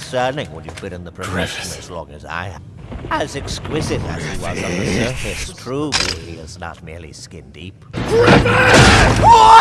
discerning when you've been in the profession as long as I have. As exquisite as he was on the surface, true he is not merely skin deep.